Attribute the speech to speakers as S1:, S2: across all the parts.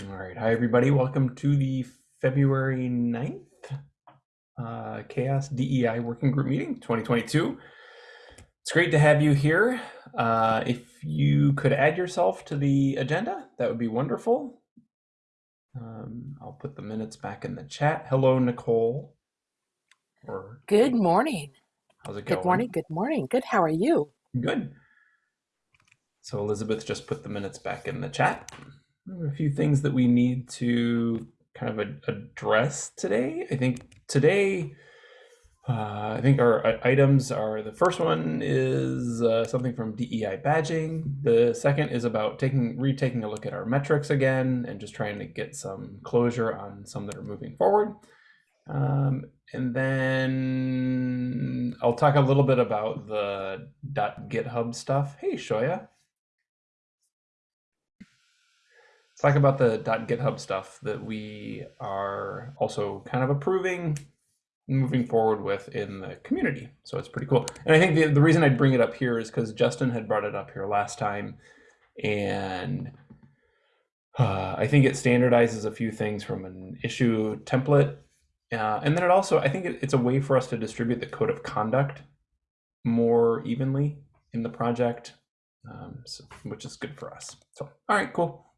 S1: All right. Hi, everybody. Welcome to the February 9th uh, CHAOSS DEI Working Group Meeting 2022. It's great to have you here. Uh, if you could add yourself to the agenda, that would be wonderful. Um, I'll put the minutes back in the chat. Hello, Nicole.
S2: Or Good morning.
S1: How's it going?
S2: Good morning. Good morning. Good. How are you?
S1: Good. So Elizabeth just put the minutes back in the chat a few things that we need to kind of address today. I think today, uh, I think our items are the first one is uh, something from DEI badging. The second is about taking retaking a look at our metrics again and just trying to get some closure on some that are moving forward. Um, and then I'll talk a little bit about the .github stuff. Hey, Shoya. Talk about the .github stuff that we are also kind of approving moving forward with in the community. So it's pretty cool. And I think the, the reason I'd bring it up here is because Justin had brought it up here last time. And uh, I think it standardizes a few things from an issue template. Uh, and then it also, I think it, it's a way for us to distribute the code of conduct more evenly in the project, um, so, which is good for us. So, all right, cool.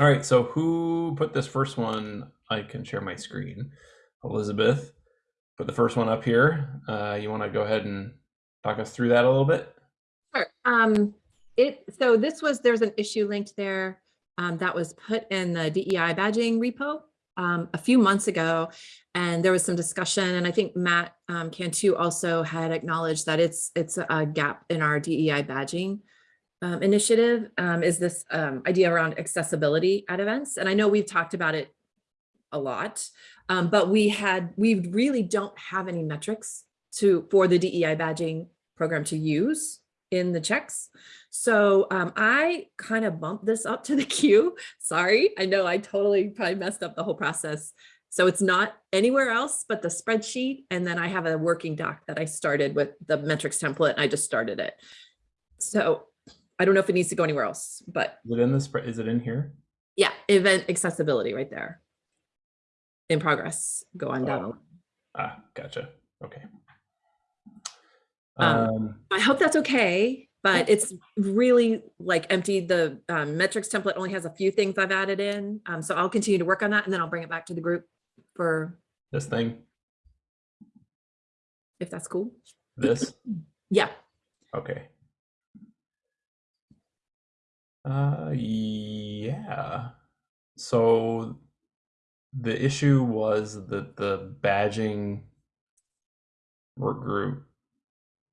S1: All right, so who put this first one? I can share my screen. Elizabeth put the first one up here. Uh, you want to go ahead and talk us through that a little bit?
S3: Sure. Um, it so this was there's an issue linked there um, that was put in the DEI badging repo um, a few months ago, and there was some discussion. And I think Matt um, Cantu also had acknowledged that it's it's a gap in our DEI badging um, initiative um, is this um, idea around accessibility at events. And I know we've talked about it a lot, um, but we had, we really don't have any metrics to for the DEI badging program to use in the checks. So um, I kind of bumped this up to the queue. Sorry, I know I totally probably messed up the whole process. So it's not anywhere else but the spreadsheet. And then I have a working doc that I started with the metrics template. I just started it. So I don't know if it needs to go anywhere else, but
S1: is it in this? Is it in here?
S3: Yeah, event accessibility right there. In progress. Go on oh. down.
S1: Ah, gotcha. Okay.
S3: Um, um, I hope that's okay, but it's really like empty. The um, metrics template only has a few things I've added in. Um, so I'll continue to work on that and then I'll bring it back to the group for
S1: this thing.
S3: If that's cool.
S1: This?
S3: yeah.
S1: Okay. Uh, yeah. So the issue was that the badging work group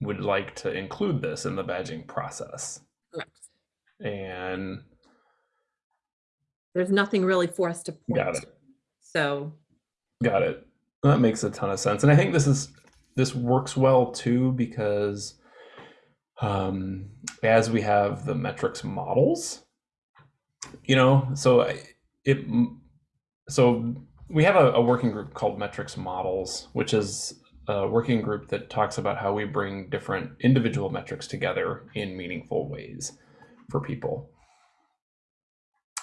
S1: would like to include this in the badging process.
S3: Correct.
S1: And
S3: there's nothing really for us to point
S1: got it.
S3: To. So
S1: got it. That makes a ton of sense. And I think this is this works well too because um, as we have the metrics models, you know, so it, so we have a, a working group called metrics models, which is a working group that talks about how we bring different individual metrics together in meaningful ways for people.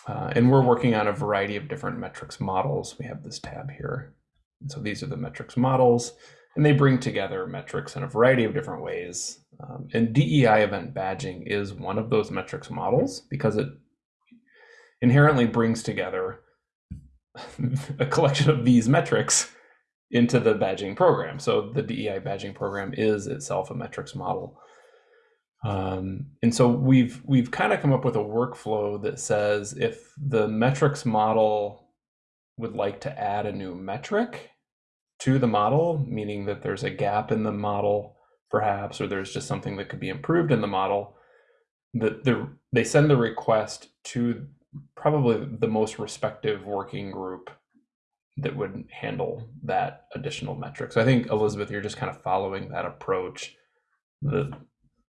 S1: Uh, and we're working on a variety of different metrics models. We have this tab here. And so these are the metrics models, and they bring together metrics in a variety of different ways um, and DEI event badging is one of those metrics models because it inherently brings together a collection of these metrics into the badging program. So the DEI badging program is itself a metrics model. Um, and so we've we've kind of come up with a workflow that says if the metrics model would like to add a new metric to the model, meaning that there's a gap in the model perhaps, or there's just something that could be improved in the model, that the, they send the request to probably the most respective working group that would handle that additional metric. So I think Elizabeth, you're just kind of following that approach. The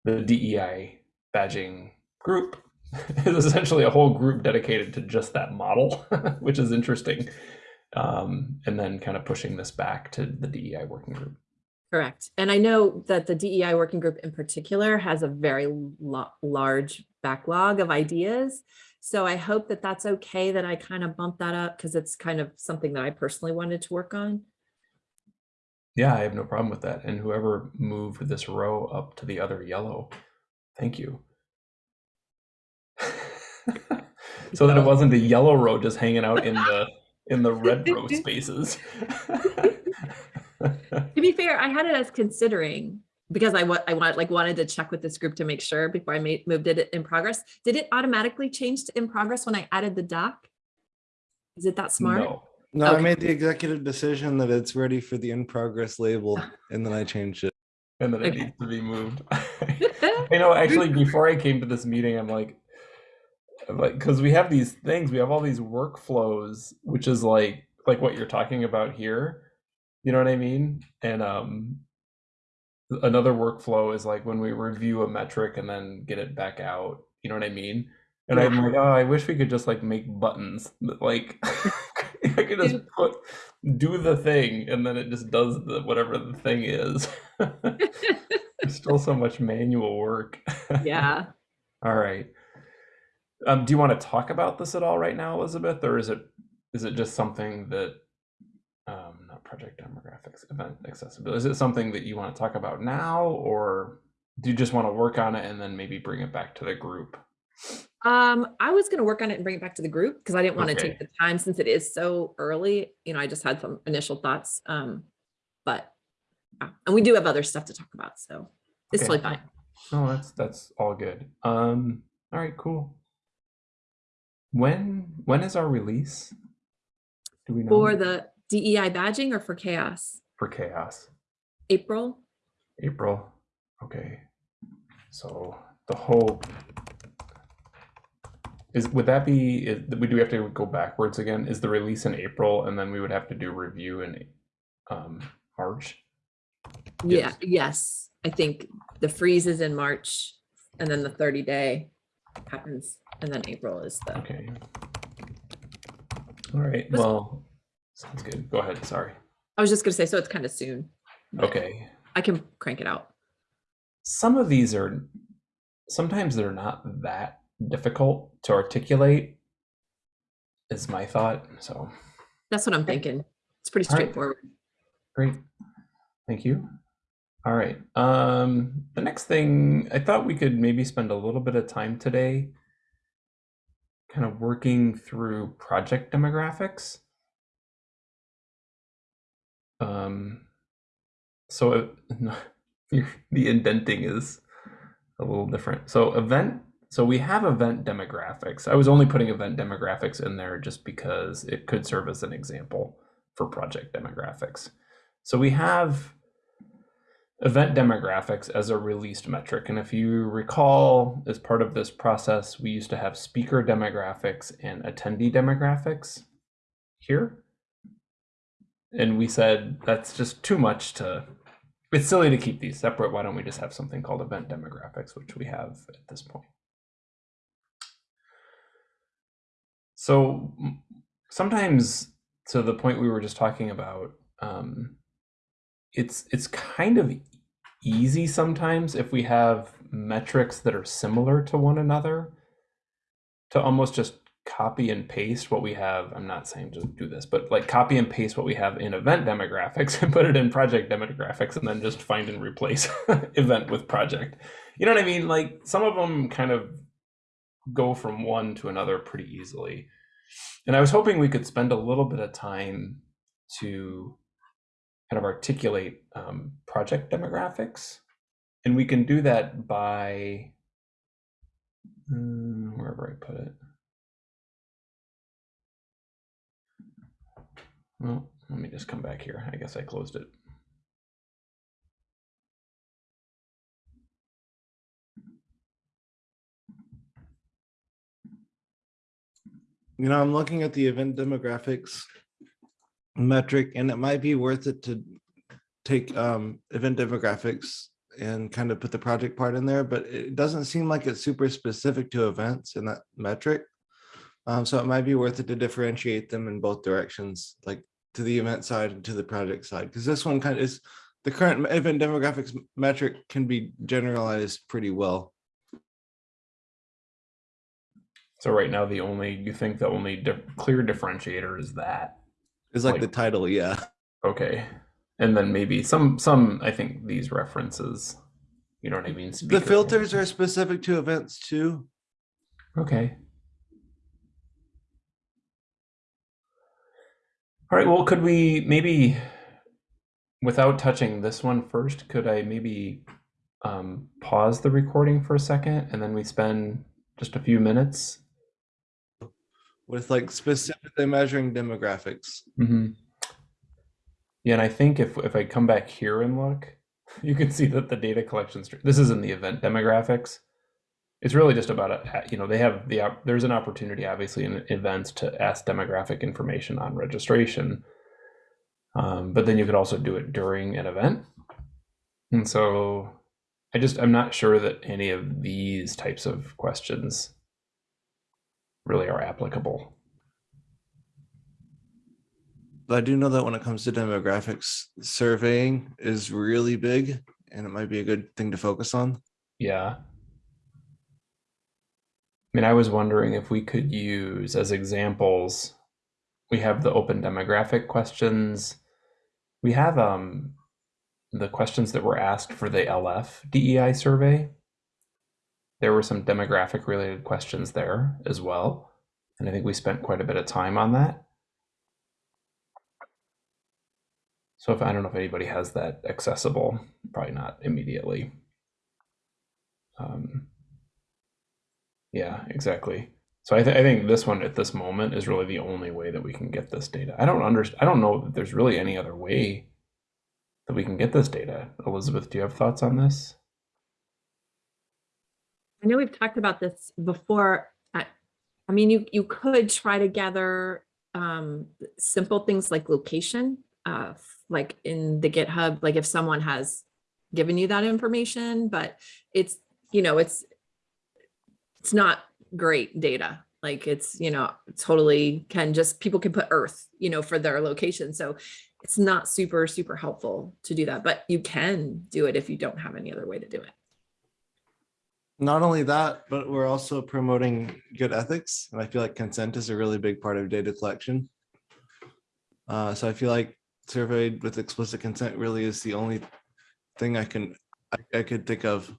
S1: the DEI badging group is essentially a whole group dedicated to just that model, which is interesting. Um, and then kind of pushing this back to the DEI working group.
S3: Correct. And I know that the DEI working group in particular has a very large backlog of ideas. So I hope that that's okay that I kind of bump that up because it's kind of something that I personally wanted to work on.
S1: Yeah, I have no problem with that. And whoever moved this row up to the other yellow, thank you. so that it wasn't the yellow row just hanging out in the in the red row spaces.
S3: To be fair, I had it as considering because I I want like wanted to check with this group to make sure before I made moved it in progress. Did it automatically change to in progress when I added the doc? Is it that smart?
S1: no.
S4: No, I made the executive decision that it's ready for the in progress label and then I changed it.
S1: And then it
S3: Okay.
S1: needs to be moved. you know, actually, before I came to this meeting, I'm like, I'm like, because we have these things, we have all these workflows, which is like, like what you're talking about here. You know what I mean? And um, another workflow is like when we review a metric and then get it back out. You know what I mean? And I'm like, oh, I wish we could just like make buttons. that, Like, I could just put do the thing, and then it just does the whatever the thing is. There's still so much manual work.
S3: yeah.
S1: all right. Um, do you want to talk about this at all right now, Elizabeth, or is it is it just something that um, not project demographics, event accessibility? Is it something that you want to talk about now, or do you just want to work on it and then maybe bring it back to the group?
S3: Um, I was gonna work on it and bring it back to the group because I didn't want to take the time since it is so early. You know, I just had some initial thoughts. Um, but yeah, and we do have other stuff to talk about, so it's
S1: Okay.
S3: totally fine.
S1: No, that's that's all good. Um, all right, cool. When when is our release? Do we know
S3: For the DEI badging or for CHAOSS?
S1: for CHAOSS?
S3: April?
S1: April. Okay. So the hope is would that be is, we do have to go backwards again? Is the release in April and then we would have to do review in um March?
S3: Yeah,
S1: Yes.
S3: yes. I think the freeze is in March and then the thirty day happens and then April is the,
S1: Okay. All right.
S3: Was-
S1: Well, sounds good. Go ahead. Sorry.
S3: I was just gonna say, so it's kind of soon.
S1: Okay.
S3: I can crank it out.
S1: some of these are sometimes they're not that difficult to articulate is my thought so
S3: That's what I'm thinking. It's pretty
S1: All right.
S3: straightforward.
S1: great thank you all right um the next thing i thought we could maybe spend a little bit of time today kind of working through project demographics um so it, the indenting is a little different. So event, so we have event demographics. I was only putting event demographics in there just because it could serve as an example for project demographics. So we have event demographics as a released metric. And if you recall, as part of this process, we used to have speaker demographics and attendee demographics here. And we said that's just too much to it's silly to keep these separate. Why don't we just have something called event demographics, which we have at this point? So sometimes, to the point we were just talking about, um, it's it's kind of easy sometimes if we have metrics that are similar to one another to almost just copy and paste what we have. I'm not saying just do this, but like copy and paste what we have in event demographics and put it in project demographics and then just find and replace event with project. You know what I mean? Like some of them kind of go from one to another pretty easily. And I was hoping we could spend a little bit of time to kind of articulate um, project demographics. And we can do that by mm, wherever I put it. Well, let me just come back here. I guess I closed it.
S4: You know, I'm looking at the event demographics metric and it might be worth it to take um event demographics and kind of put the project part in there, but it doesn't seem like it's super specific to events in that metric. Um, so it might be worth it to differentiate them in both directions, like to the event side and to the project side, because this one kind of is the current event demographics metric can be generalized pretty well.
S1: So right now, the only you think the only di- clear differentiator is that.
S4: It's like
S1: Like-
S4: the title, yeah.
S1: Okay, and then maybe some some I think these references. You know what I mean?
S4: The
S1: Speaker-
S4: filters are specific to events too.
S1: Okay. All right, well, could we maybe, without touching this one first, could I maybe um, pause the recording for a second and then we spend just a few minutes?
S4: With like specifically measuring demographics.
S1: hmm Yeah, and I think if if I come back here and look, you can see that the data collection, this is in the event demographics. It's really just about, a, you know, they have the, there's an opportunity obviously in events to ask demographic information on registration. Um, but then you could also do it during an event. And so I just, I'm not sure that any of these types of questions really are applicable.
S4: But I do know that when it comes to demographics, surveying is really big and it might be a good thing to focus on.
S1: Yeah. I mean, I was wondering if we could use as examples, we have the open demographic questions. We have um the questions that were asked for the LF DEI survey. There were some demographic related questions there as well. And I think we spent quite a bit of time on that. So if I don't know if anybody has that accessible, probably not immediately. Um, yeah, exactly. So I, th- I think this one at this moment is really the only way that we can get this data. I don't understand. I don't know that there's really any other way that we can get this data. Elizabeth, do you have thoughts on this?
S3: I know we've talked about this before. I, I mean, you, you could try to gather um, simple things like location, uh, like in the GitHub, like if someone has given you that information, but it's, you know, it's, it's not great data. Like it's, you know, totally can just, people can put earth, you know, for their location. So it's not super, super helpful to do that, but you can do it if you don't have any other way to do it.
S4: Not only that, but we're also promoting good ethics. And I feel like consent is a really big part of data collection. Uh, so I feel like surveyed with explicit consent really is the only thing I can, I, I could think of.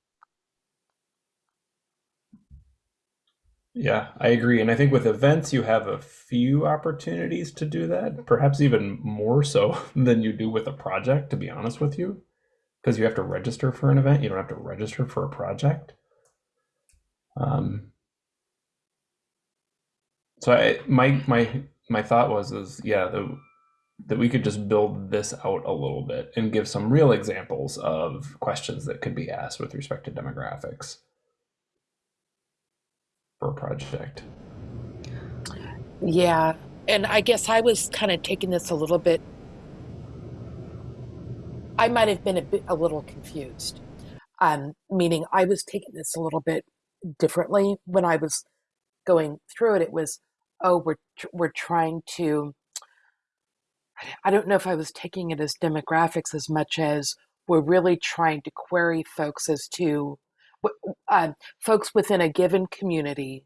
S1: Yeah, I agree. And I think with events, you have a few opportunities to do that, perhaps even more so than you do with a project, to be honest with you, because you have to register for an event. You don't have to register for a project. Um, so I, my my my thought was is yeah the, that we could just build this out a little bit and give some real examples of questions that could be asked with respect to demographics for a project.
S2: Yeah. And I guess I was kind of taking this a little bit. I might have been a bit a little confused. Um, meaning I was taking this a little bit differently when I was going through it. It was, oh, we're we're trying to. I don't know if I was taking it as demographics as much as we're really trying to query folks as to uh, folks within a given community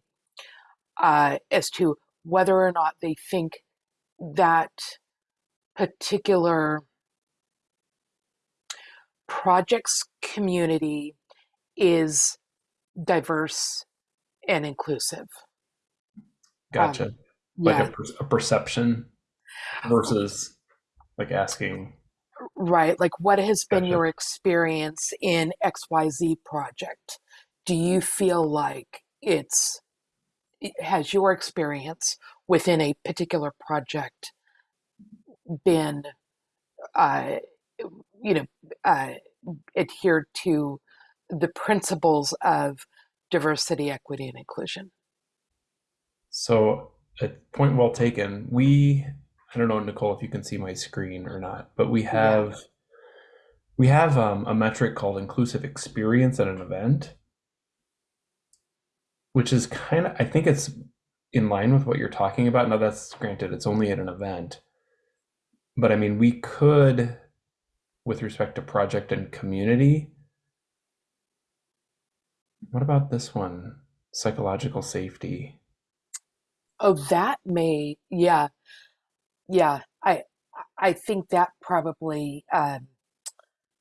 S2: uh, as to whether or not they think that particular project's community is diverse and inclusive.
S1: Gotcha. like
S2: Yeah,
S1: a, per- a perception versus like asking.
S2: right. Like, what has been
S1: Gotcha.
S2: your experience in XYZ project? Do you feel like it's, it- has your experience within a particular project been, uh, you know, uh, adhered to the principles of diversity, equity, and inclusion?
S1: So, a point well taken. We, I don't know, Nicole, if you can see my screen or not, but we have we have um, a metric called inclusive experience at an event, which is kind of I think it's in line with what you're talking about. Now, that's granted, it's only at an event, but I mean, we could, with respect to project and community. What about this one? Psychological safety.
S2: Oh, that may, yeah, yeah. I I think that probably um,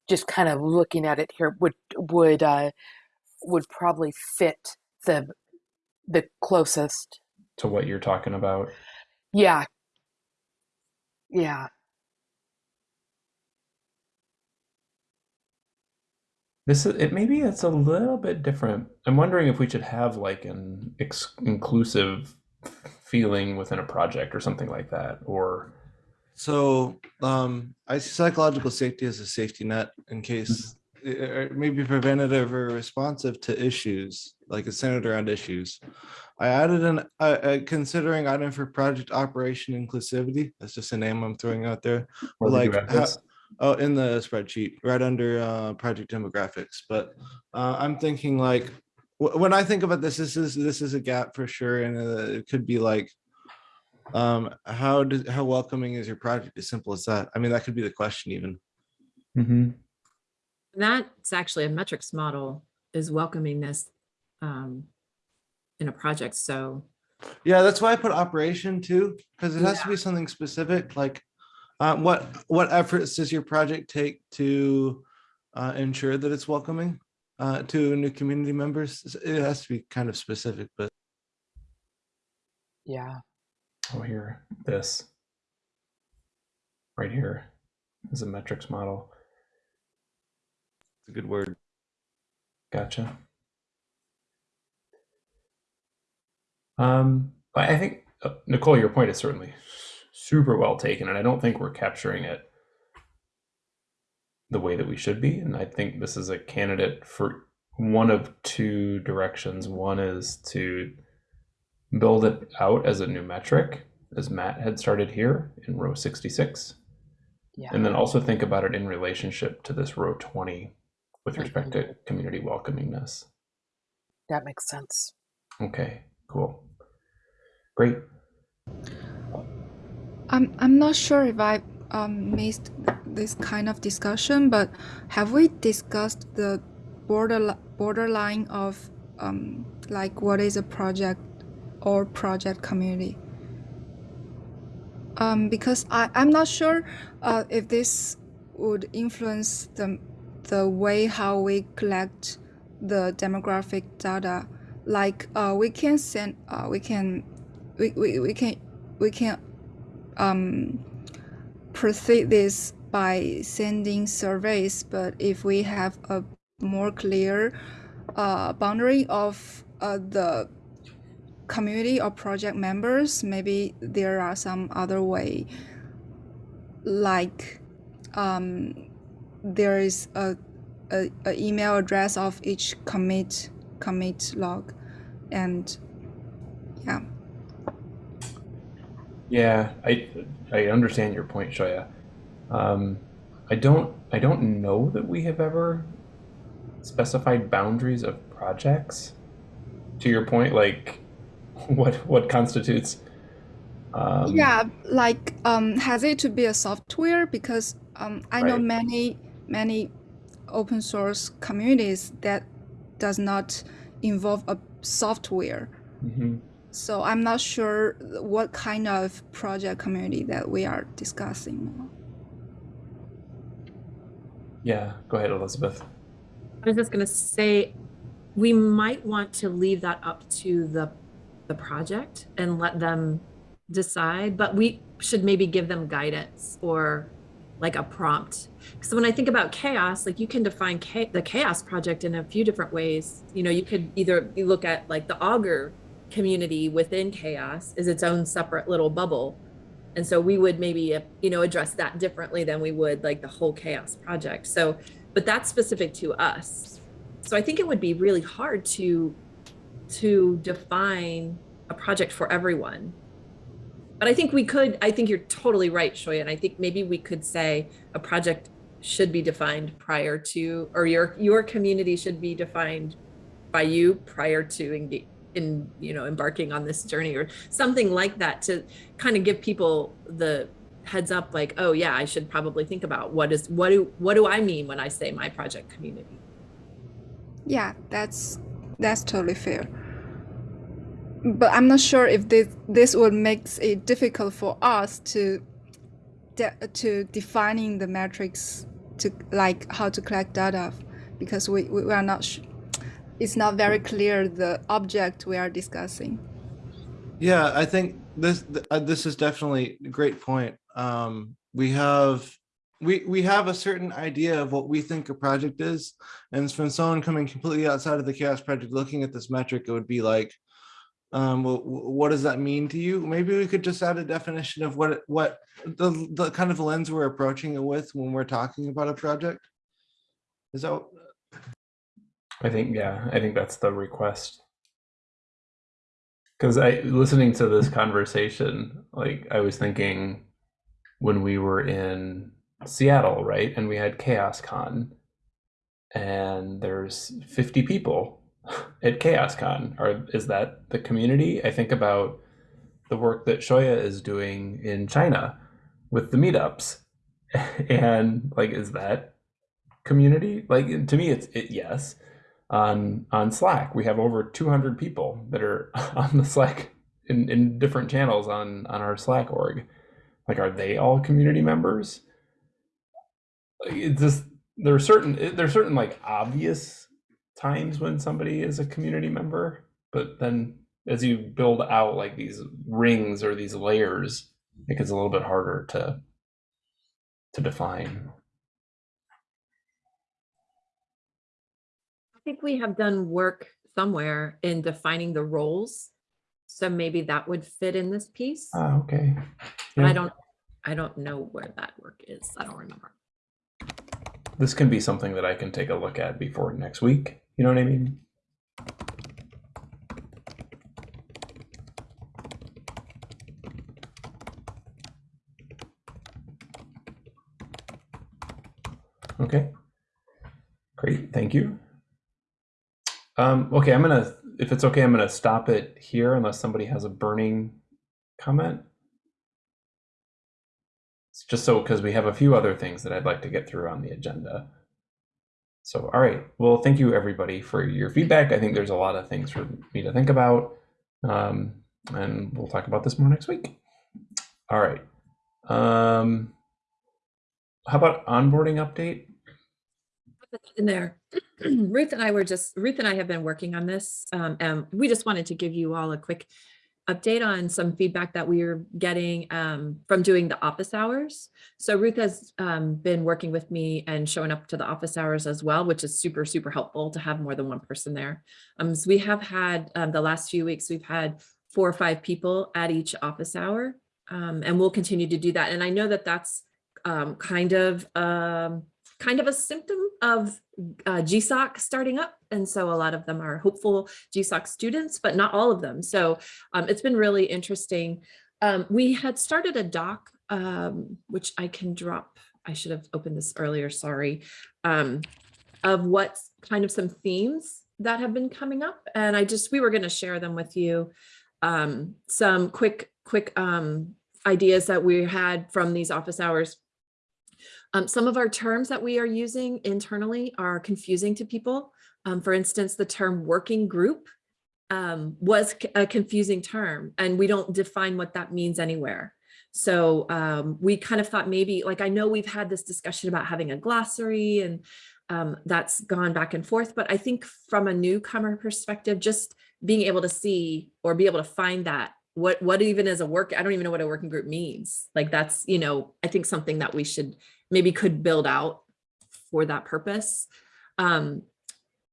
S2: just kind of looking at it here would would uh, would probably fit the the closest.
S1: To what you're talking about.
S2: Yeah, yeah.
S1: This is it. Maybe it's a little bit different. I'm wondering if we should have like an ex- inclusive feeling within a project or something like that, or
S4: So um, I see psychological safety as a safety net in case uh, maybe preventative or responsive to issues, like it's centered around issues. I added an uh, uh, considering item for project operation inclusivity. That's just a name I'm throwing out there.
S1: or
S4: like how-. Oh, in the spreadsheet, right under uh, project demographics. But uh, I'm thinking like, wh- when I think about this, this is, this is a gap for sure. And uh, it could be like, um, how does, how welcoming is your project? As simple as that. I mean, that could be the question even.
S1: Mm -hmm.
S3: That's actually a metrics model is welcoming this um, in a project. So
S4: Yeah, that's why I put operation too, because it has to be something specific, like uh, what, what efforts does your project take to uh, ensure that it's welcoming uh, to new community members? It has to be kind of specific, but
S2: Yeah.
S1: Oh, here, this. Right here is a metrics model.
S4: it's a good word.
S1: Gotcha. Um, but I think uh, Nicole, your point is certainly super well taken, and I don't think we're capturing it the way that we should be. And I think this is a candidate for one of two directions. One is to build it out as a new metric, as Matt had started here in row 66,
S2: Yeah.
S1: and then also think about it in relationship to this row 20 with respect to mm-hmm. community welcomingness.
S2: That makes sense.
S1: Okay, cool. Great.
S5: I'm I'm not sure if I um, missed this kind of discussion, but have we discussed the border borderline of um, like what is a project or project community? Um, because I I'm not sure uh, if this would influence the the way how we collect the demographic data. Like uh, we can send uh, we can we, we, we can we can um, proceed this by sending surveys, but if we have a more clear uh, boundary of uh, the community or project members, maybe there are some other way, like um, there is a, a, a email address of each commit commit log, and yeah.
S1: Yeah, I I understand your point, Shoya. Um, I don't I don't know that we have ever specified boundaries of projects. To your point, like what what constitutes um,
S5: yeah like um has it to be a software because um i know many many open source communities that does not involve a software
S1: mhm.
S5: So i'm not sure what kind of project community that we are discussing
S1: Yeah, go ahead, Elizabeth.
S3: I was just going to say, we might want to leave that up to the the project and let them decide, but we should maybe give them guidance or like a prompt. Because when I think about CHAOSS, like you can define cha- the CHAOSS project in a few different ways. You know, you could either you look at like the augur community within CHAOSS is its own separate little bubble. And so we would maybe, uh, you know, address that differently than we would like the whole CHAOSS project. So, but that's specific to us. So I think it would be really hard to to define a project for everyone. But I think we could, I think you're totally right, Shoya. And I think maybe we could say a project should be defined prior to, or your your community should be defined by you prior to engage in, you know, embarking on this journey or something like that to kind of give people the heads up like, oh yeah, I should probably think about what is what do what do I mean when I say my project community?
S5: yeah that's that's totally fair but I'm not sure if this this would make it difficult for us to de- to defining the metrics to like how to collect data because we, we are not it's not very clear the object we are discussing.
S4: Yeah, I think this th- uh, this is definitely a great point. Um, we have we we have a certain idea of what we think a project is, and from someone coming completely outside of the CHAOSS project looking at this metric, it would be like, um, well, what does that mean to you? Maybe we could just add a definition of what what the the kind of lens we're approaching it with when we're talking about a project. Is that
S1: I think yeah, I think that's the request. Because I listening to this conversation, like I was thinking when we were in Seattle, right, and we had CHAOSScon, and there's 50 people at CHAOSScon. Or is that the community? I think about the work that Shoya is doing in China with the meetups, and like, is that community? Like to me, it's it yes on on Slack. We have over 200 people that are on the Slack in, in different channels on on our Slack org. Like, are they all community members? It's just there are certain there are certain like obvious times when somebody is a community member, but then as you build out like these rings or these layers, it gets a little bit harder to to define.
S3: Think we have done work somewhere in defining the roles. So maybe that would fit in this piece.
S1: Ah, okay.
S3: But I don't, I don't know where that work is. I don't remember.
S1: this can be something that I can take a look at before next week. You know what I mean? Okay. Great, thank you. Um, okay, I'm gonna, if it's okay, I'm gonna stop it here unless somebody has a burning comment. It's just so because we have a few other things that I'd like to get through on the agenda. So, all right. Well, thank you everybody for your feedback. I think there's a lot of things for me to think about. Um, and we'll talk about this more next week. All right. Um, how about onboarding update?
S3: In there, Ruth and I were just, Ruth and I have been working on this. Um, and we just wanted to give you all a quick update on some feedback that we are getting um, from doing the office hours. So Ruth has um, been working with me and showing up to the office hours as well, which is super, super helpful to have more than one person there. Um, so we have had um, the last few weeks, we've had four or five people at each office hour. Um, and we'll continue to do that. And I know that that's um, kind of kind of a symptom of uh, GSOC starting up. And so a lot of them are hopeful GSOC students, but not all of them. So um, it's been really interesting. Um, we had started a doc, um, which I can drop. I should have opened this earlier, sorry, um, of what kind of some themes that have been coming up. And I just, we were gonna share them with you. Um, some quick, quick um, ideas that we had from these office hours um, some of our terms that we are using internally are confusing to people. Um, for instance, the term working group um, was a confusing term and we don't define what that means anywhere. So um, we kind of thought maybe, like I know we've had this discussion about having a glossary and um, that's gone back and forth, but I think from a newcomer perspective, just being able to see or be able to find that what what even is a work i don't even know what a working group means like that's you know i think something that we should maybe could build out for that purpose um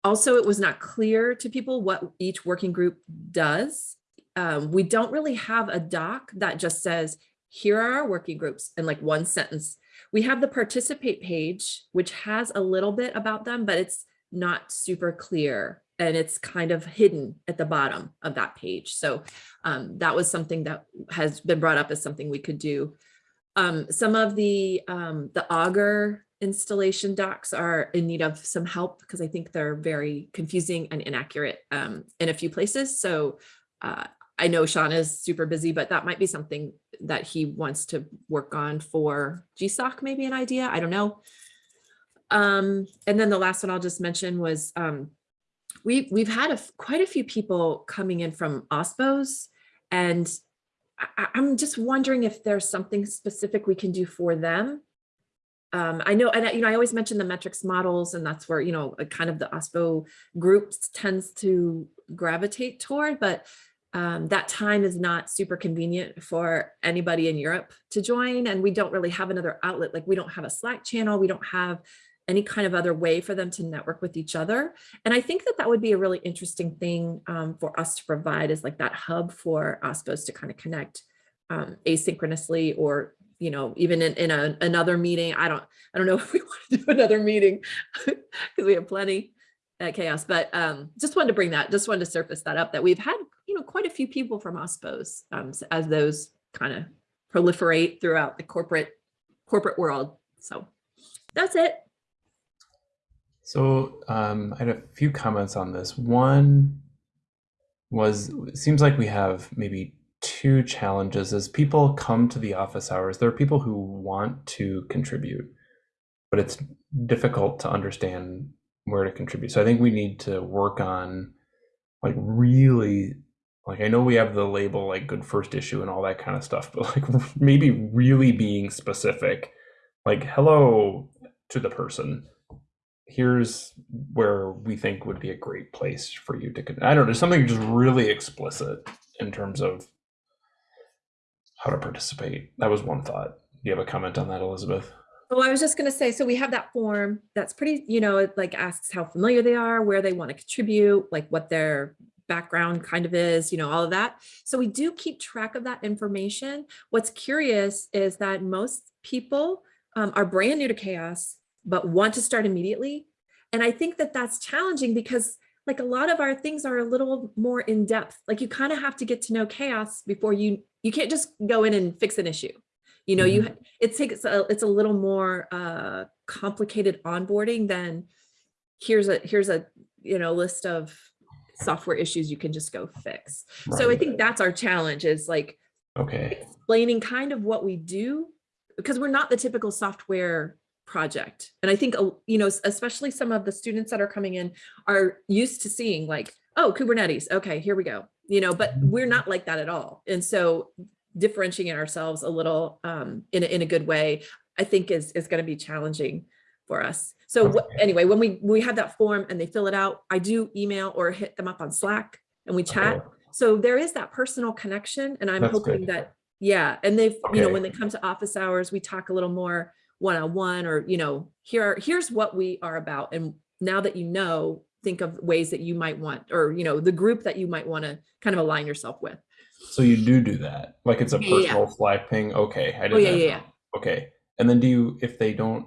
S3: also it was not clear to people what each working group does um, we don't really have a doc that just says here are our working groups in like one sentence we have the participate page which has a little bit about them but it's not super clear and it's kind of hidden at the bottom of that page. So um, that was something that has been brought up as something we could do. Um, some of the um, the Augur installation docs are in need of some help because I think they're very confusing and inaccurate um, in a few places. So uh, I know Sean is super busy, but that might be something that he wants to work on for GSOC, maybe an idea, I don't know. Um, and then the last one I'll just mention was um, we we've had a, quite a few people coming in from OSPOs and I, I'm just wondering if there's something specific we can do for them. Um, I know, and I- you know, I always mention the metrics models and that's where, you know, kind of the OSPO groups tends to gravitate toward, but um, that time is not super convenient for anybody in Europe to join. And we don't really have another outlet. Like we don't have a Slack channel. We don't have any kind of other way for them to network with each other. And I think that that would be a really interesting thing um, for us to provide is like that hub for OSPOs to kind of connect um, asynchronously or, you know, even in, in a, another meeting. I don't, I don't know if we want to do another meeting because we have plenty at CHAOSS, but um, just wanted to bring that, just wanted to surface that up that we've had, you know, quite a few people from OSPOs um, as those kind of proliferate throughout the corporate corporate world. So that's it.
S1: So um, I had a few comments on this. One was seems like we have maybe two challenges as people come to the office hours. There are people who want to contribute, but it's difficult to understand where to contribute. So I think we need to work on like really like I know we have the label like good first issue and all that kind of stuff, but like maybe really being specific, like hello to the person here's where we think would be a great place for you to i don't know something just really explicit in terms of how to participate that was one thought do you have a comment on that elizabeth
S3: Well, I was just gonna say, so we have that form that's pretty, you know, it like asks how familiar they are, where they want to contribute, like what their background kind of is, you know, all of that. So we do keep track of that information. What's curious is that most people um, are brand new to CHAOSS, but want to start immediately. And I think that that's challenging because like a lot of our things are a little more in depth. Like you kind of have to get to know CHAOSS before you, you can't just go in and fix an issue. You know, you it takes a, it's a little more uh, complicated onboarding than here's a here's a you know list of software issues you can just go fix. So I think that's our challenge is like
S1: okay
S3: explaining kind of what we do because we're not the typical software project. And I think uh, you know especially some of the students that are coming in are used to seeing like oh Kubernetes okay here we go you know but we're not like that at all. And so differentiating ourselves a little um, in, a, in a good way, I think is, is going to be challenging for us. So
S1: Okay.
S3: anyway, when we, we have that form and they fill it out, I do email or hit them up on Slack and we chat.
S1: Okay.
S3: So there is that personal connection and I'm
S1: That's
S3: hoping
S1: good.
S3: that, yeah. And they've, you know, when they come to office hours, we talk a little more one-on-one or, you know, here, are- here's what we are about. And now that you know, think of ways that you might want, or, you know, the group that you might want to kind of align yourself with.
S1: so you do do that like it's a
S3: Yeah, yeah, yeah.
S1: personal slack ping okay i oh, didn't
S3: Oh, yeah, yeah, yeah.
S1: okay and then do you if they don't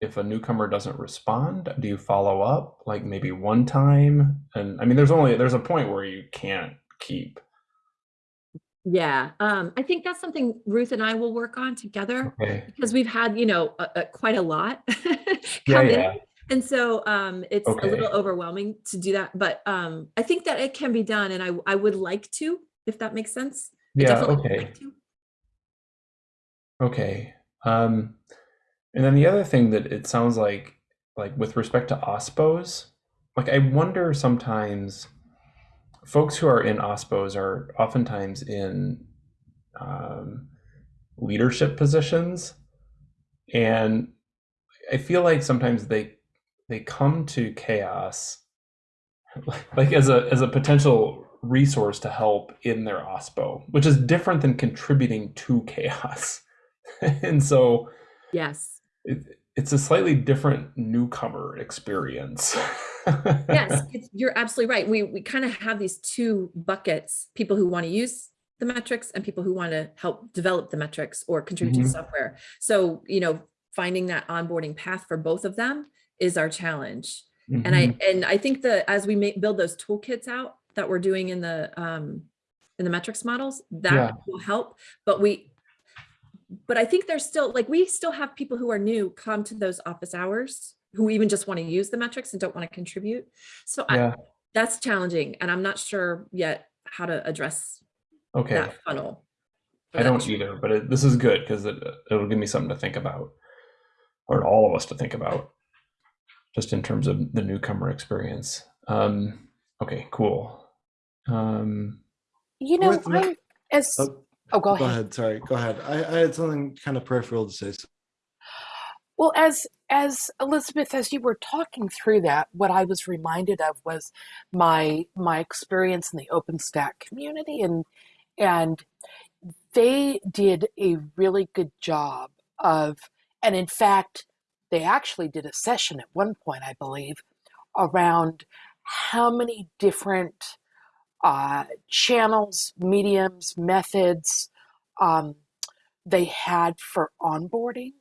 S1: if a newcomer doesn't respond do you follow up like maybe one time and i mean there's only there's a point where you can't keep
S3: Yeah, um, I think that's something Ruth and I will work on together
S1: okay
S3: because we've had, you know, a, a- quite a lot
S1: yeah
S3: come in. And so um, it's a little overwhelming to do that, but um, I think that it can be done and I, I would like to, if that makes sense.
S1: Yeah okay
S3: like.
S1: Okay. Um, and then the other thing that it sounds like, like with respect to OSPOs, like I wonder sometimes folks who are in OSPOs are oftentimes in um, leadership positions. And I feel like sometimes they they come to CHAOSS like as a as a potential resource to help in their OSPO, which is different than contributing to CHAOSS. and so
S3: Yes,
S1: it, it's a slightly different newcomer experience.
S3: yes, it's, you're absolutely right. We, we kind of have these two buckets, people who want to use the metrics and people who want to help develop the metrics or contribute to
S1: Mhm.
S3: the software. So, you know, finding that onboarding path for both of them is our challenge. and
S1: Mhm.
S3: i and i think that as we make build those toolkits out that we're doing in the um in the metrics models that
S1: Yeah.
S3: will help but we but i think there's still like we still have people who are new come to those office hours who even just want to use the metrics and don't want to contribute so I, that's challenging and i'm not sure yet how to address
S1: Okay.
S3: that funnel
S1: I
S3: that
S1: don't either, but it, this is good because it, it'll give me something to think about, or all of us to think about, just in terms of the newcomer experience. Um, okay, cool. Um,
S2: You know,
S4: Worth no-
S2: I as
S4: Oh,
S2: oh, go,
S4: go
S2: ahead.
S4: ahead. Sorry. Go ahead. I, I had something kind of peripheral to say. So
S2: Well, as as Elizabeth, as you were talking through that, what I was reminded of was my my experience in the OpenStack community, and and they did a really good job of, and in fact, they actually did a session at one point, I believe, around how many different uh, channels, mediums, methods um, they had for onboarding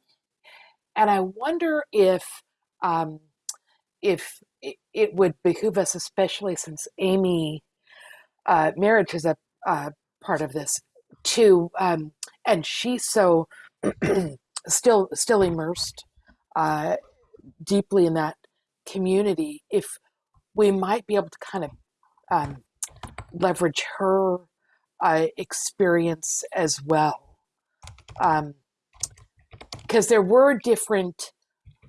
S2: and I wonder if um, if it, would behoove us, especially since Amy uh, Marrich is a uh, part of this too, um, and she's so still still immersed uh, deeply in that community. If we might be able to kind of um, leverage her uh, experience as well. Um, because there were different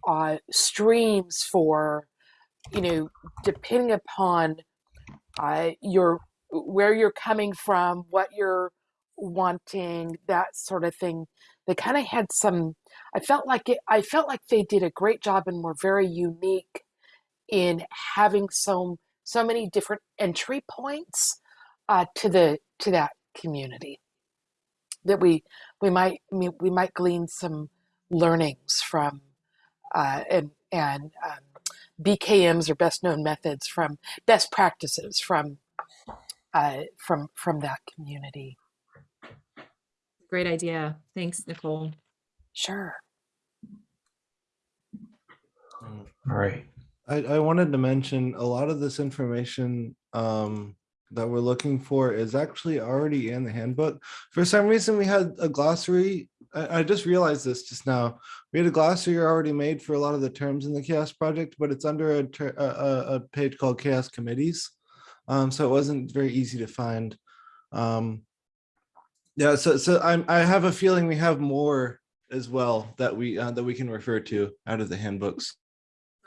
S2: uh, streams for you know depending upon uh, your where you're coming from what you're wanting that sort of thing. They kind of had some i felt like it i felt like they did a great job and were very unique in having so so many different entry points uh, to the to that community that we we might we might glean some learnings from uh, and and um, BKMs or best known methods from best practices from uh, from from that community.
S3: Great idea. Thanks, Nicole.
S2: Sure.
S1: all right.
S4: I, I wanted to mention a lot of this information um, that we're looking for is actually already in the handbook. For some reason, we had a glossary. I, I just realized this just now. We had a glossary already made for a lot of the terms in the CHAOSS project, but it's under a, a, a- page called CHAOSS committees. Um, so it wasn't very easy to find. Um, yeah, so so I'm I have a feeling we have more as well that we uh, that we can refer to out of the handbooks.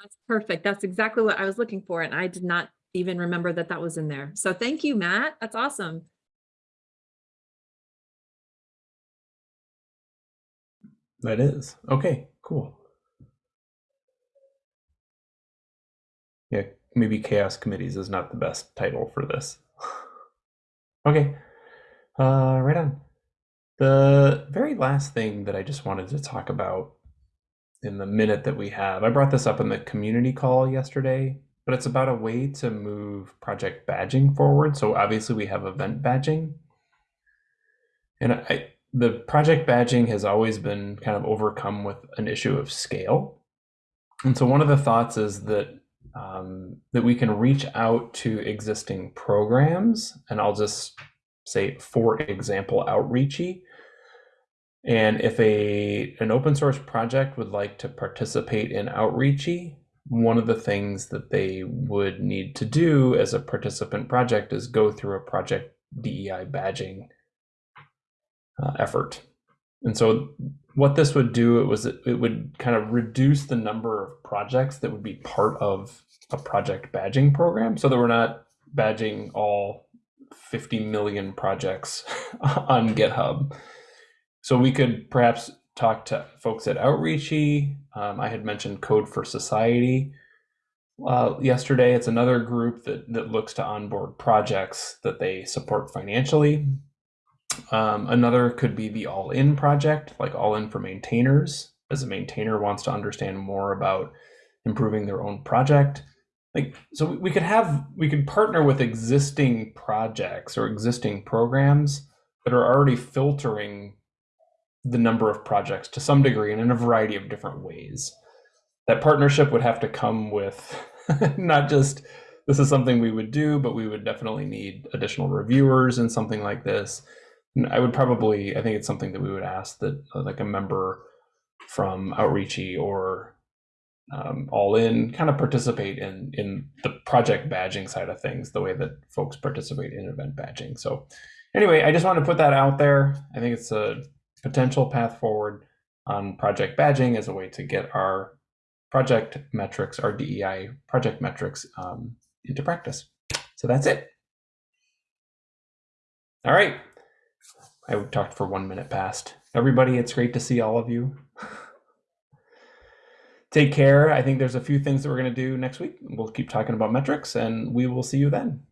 S3: That's perfect. That's exactly what I was looking for. And I did not even remember that that was in there. So thank you, Matt. That's awesome.
S1: That is. Okay, cool. Yeah, maybe CHAOSS Committees is not the best title for this. okay, uh, right on. The very last thing that I just wanted to talk about in the minute that we have, I brought this up in the community call yesterday, but it's about a way to move project badging forward. So obviously we have event badging. And I, the project badging has always been kind of overcome with an issue of scale. And so one of the thoughts is that um, that we can reach out to existing programs, and I'll just say, for example, outreachy. And if a an open source project would like to participate in outreachy, one of the things that they would need to do as a participant project is go through a project DEI badging uh, effort. And so what this would do it was it, it would kind of reduce the number of projects that would be part of a project badging program so that we're not badging all 50 million projects on GitHub. So we could perhaps talk to folks at Outreachy. Um, I had mentioned Code for Society uh, yesterday. It's another group that, that looks to onboard projects that they support financially. Um, another could be the All In project, like All In for maintainers, as a maintainer wants to understand more about improving their own project. Like, so we- could have, we could partner with existing projects or existing programs that are already filtering the number of projects to some degree and in a variety of different ways. That partnership would have to come with not just this is something we would do, but we would definitely need additional reviewers and something like this. I would probably, I think it's something that we would ask that uh, like a member from Outreachy or um, All In kind of participate in in the project badging side of things, the way that folks participate in event badging. So anyway, I just want to put that out there. I think it's a potential path forward on project badging as a way to get our project metrics, our DEI project metrics um, into practice. So that's it. All right. I talked for one minute past. Everybody, it's great to see all of you. Take care. I think there's a few things that we're going to do next week. We'll keep talking about metrics and we will see you then.